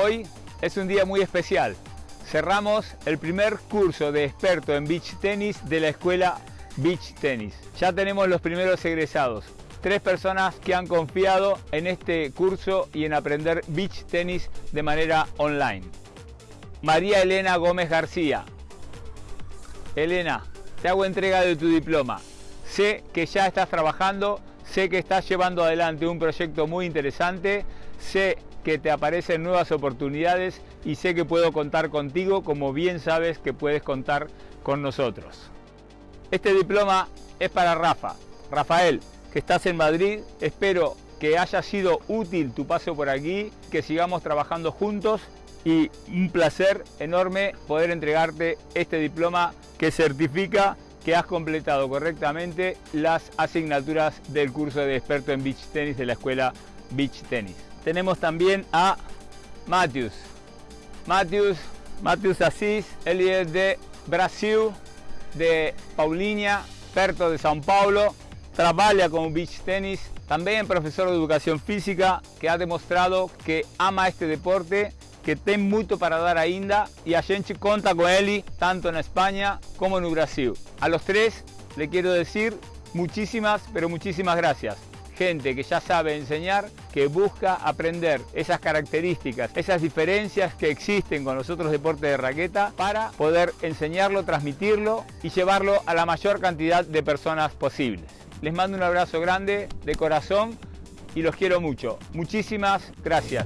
Hoy es un día muy especial. Cerramos el primer curso de experto en beach tenis de la escuela Beach Tennis. Ya tenemos los primeros egresados. Tres personas que han confiado en este curso y en aprender beach tenis de manera online. María Elena Gómez García. Elena, te hago entrega de tu diploma. Sé que ya estás trabajando, sé que estás llevando adelante un proyecto muy interesante, sé que te aparecen nuevas oportunidades y sé que puedo contar contigo como bien sabes que puedes contar con nosotros. Este diploma es para Rafa. Rafael, que estás en Madrid, espero que haya sido útil tu paso por aquí, que sigamos trabajando juntos y un placer enorme poder entregarte este diploma que certifica que has completado correctamente las asignaturas del curso de experto en beach tenis de la escuela Beach Tennis. Tenemos también a Matthews. Matthews, Matthews Assis, él es de Brasil, de Paulinha, experto de São Paulo, trabaja con beach tenis, también profesor de educación física que ha demostrado que ama este deporte que tem mucho para dar ainda y a gente conta con él tanto en España como en Brasil. A los tres le quiero decir muchísimas, pero muchísimas gracias. Gente que ya sabe enseñar, que busca aprender esas características, esas diferencias que existen con los otros deportes de raqueta para poder enseñarlo, transmitirlo y llevarlo a la mayor cantidad de personas posibles. Les mando un abrazo grande de corazón y los quiero mucho. Muchísimas gracias.